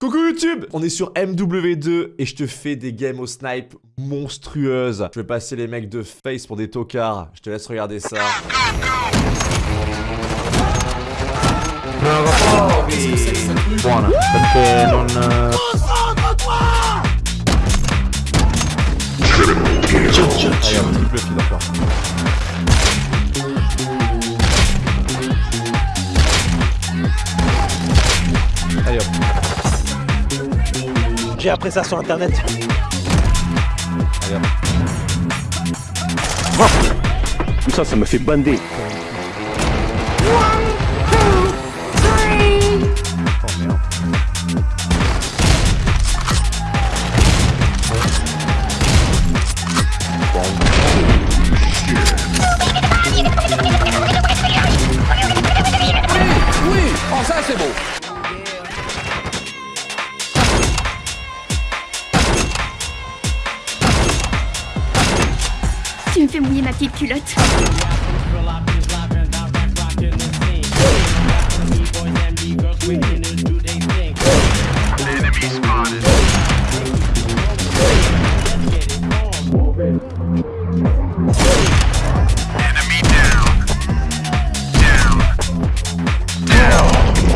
Coucou YouTube On est sur MW2 et je te fais des games au snipe monstrueuses. Je vais passer les mecs de face pour des tocards. Je te laisse regarder ça. Hop. J'ai appris ça sur internet. Tout ça, ça me fait bander. Oh merde. Tu me fais mouiller ma petite culotte.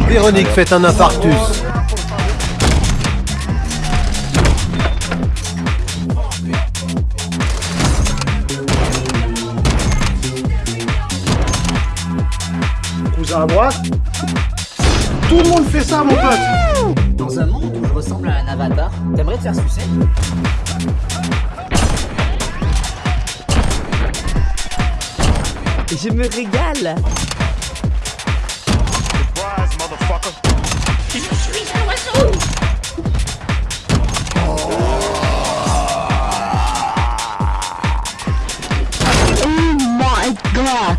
Véronique fait un infarctus. Droite. Tout le monde fait ça, mon pote. Dans un monde où je ressemble à un avatar, t'aimerais te faire sucer? Je me régale Oh my god?